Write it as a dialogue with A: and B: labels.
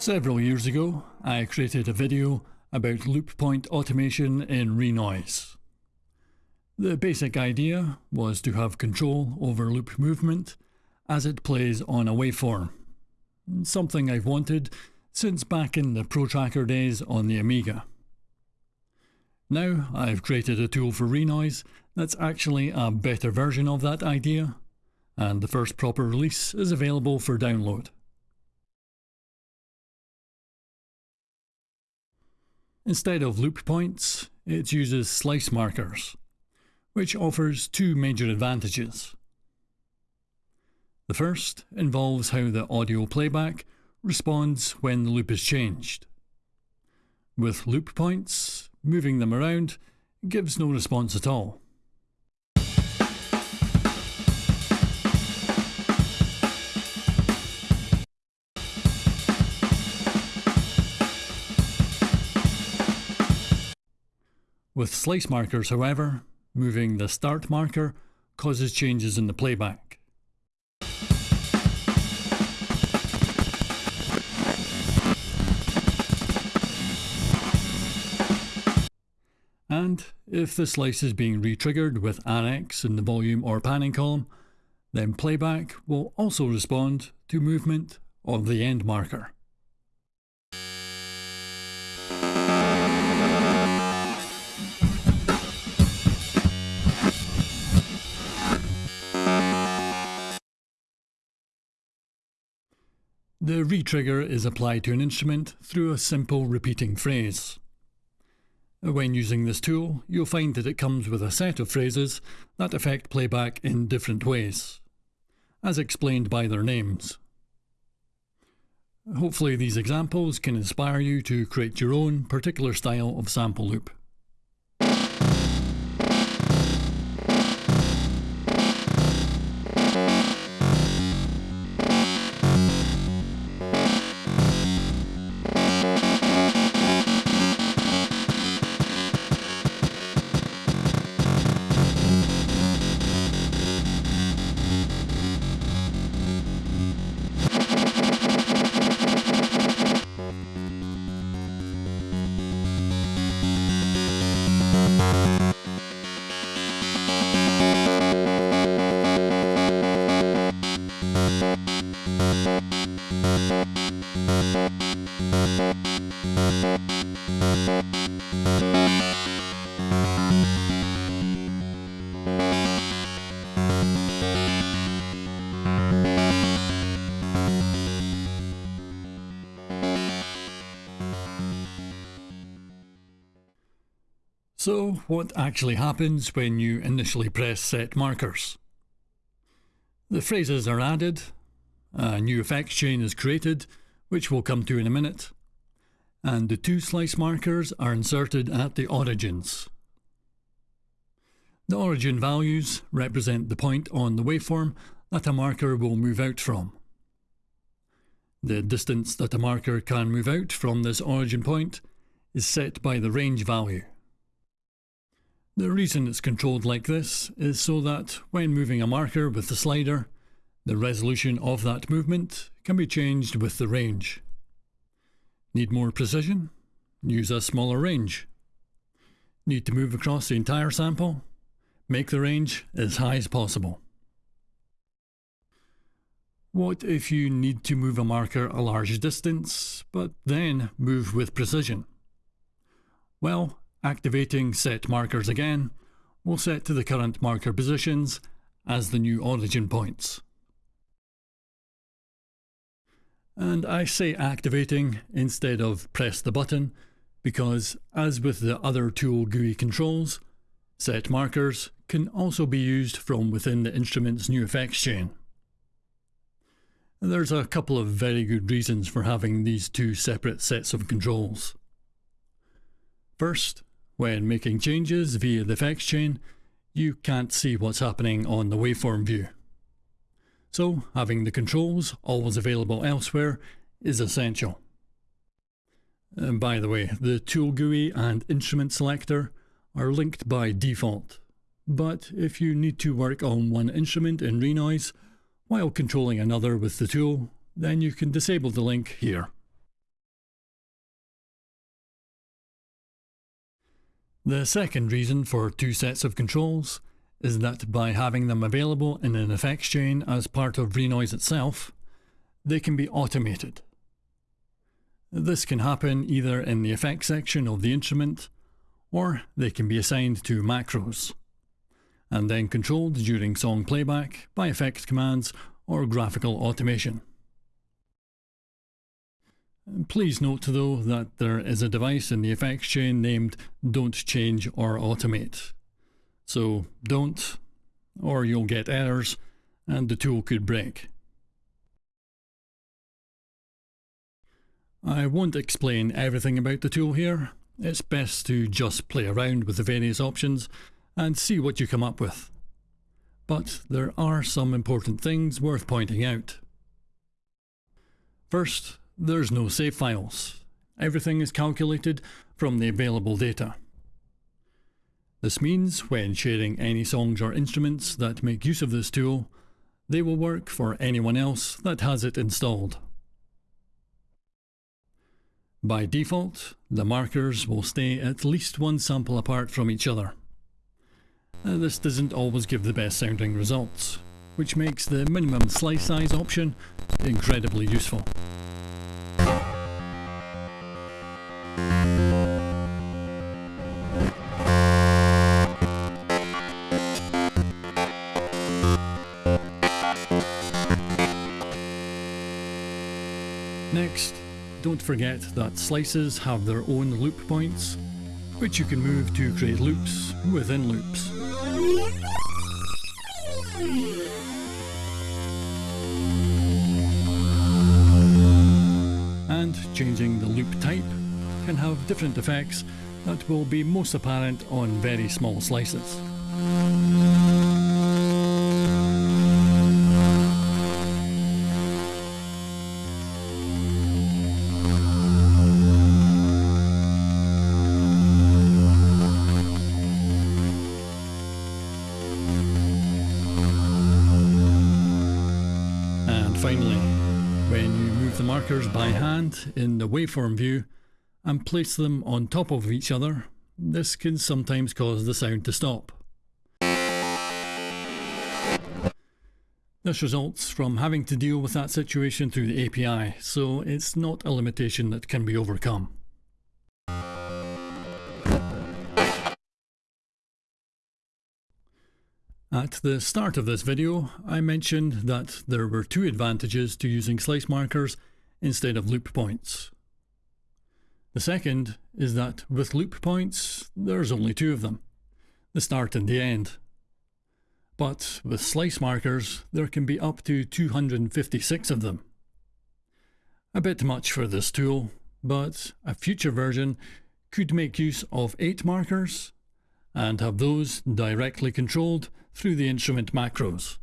A: Several years ago, I created a video about loop point automation in Renoise. The basic idea was to have control over loop movement as it plays on a waveform, something I've wanted since back in the ProTracker days on the Amiga. Now I've created a tool for Renoise that's actually a better version of that idea, and the first proper release is available for download. Instead of loop points, it uses slice markers, which offers two major advantages. The first involves how the audio playback responds when the loop is changed. With loop points, moving them around gives no response at all. With slice markers, however, moving the start marker causes changes in the playback. And if the slice is being retriggered with annex in the volume or panning column, then playback will also respond to movement of the end marker. The retrigger is applied to an instrument through a simple repeating phrase. When using this tool, you'll find that it comes with a set of phrases that affect playback in different ways, as explained by their names. Hopefully these examples can inspire you to create your own particular style of sample loop. So what actually happens when you initially press set markers? The phrases are added, a new effects chain is created, which we'll come to in a minute, and the two slice markers are inserted at the origins. The origin values represent the point on the waveform that a marker will move out from. The distance that a marker can move out from this origin point is set by the range value. The reason it's controlled like this is so that when moving a marker with the slider, the resolution of that movement can be changed with the range. Need more precision? Use a smaller range. Need to move across the entire sample? Make the range as high as possible. What if you need to move a marker a large distance, but then move with precision? Well, Activating set markers again will set to the current marker positions as the new origin points. And I say activating instead of press the button because as with the other tool GUI controls, set markers can also be used from within the instrument's new effects chain. There's a couple of very good reasons for having these two separate sets of controls. First, when making changes via the effects chain, you can't see what's happening on the waveform view. So having the controls always available elsewhere is essential. And by the way, the tool GUI and instrument selector are linked by default. But if you need to work on one instrument in Renoise while controlling another with the tool, then you can disable the link here. The second reason for two sets of controls is that by having them available in an effects chain as part of Renoise itself, they can be automated. This can happen either in the effects section of the instrument, or they can be assigned to macros, and then controlled during song playback by effect commands or graphical automation. Please note though that there is a device in the effects chain named Don't Change or Automate. So don't, or you'll get errors and the tool could break. I won't explain everything about the tool here. It's best to just play around with the various options and see what you come up with. But there are some important things worth pointing out. First, there's no save files. Everything is calculated from the available data. This means when sharing any songs or instruments that make use of this tool, they will work for anyone else that has it installed. By default, the markers will stay at least one sample apart from each other. Uh, this doesn't always give the best sounding results, which makes the minimum slice size option incredibly useful. Next, don't forget that slices have their own loop points, which you can move to create loops within loops. And changing the loop type can have different effects that will be most apparent on very small slices. Finally, when you move the markers by hand in the waveform view and place them on top of each other, this can sometimes cause the sound to stop. This results from having to deal with that situation through the API, so it's not a limitation that can be overcome. At the start of this video, I mentioned that there were two advantages to using slice markers instead of loop points. The second is that with loop points, there's only two of them, the start and the end. But with slice markers, there can be up to 256 of them. A bit much for this tool, but a future version could make use of 8 markers and have those directly controlled through the instrument macros.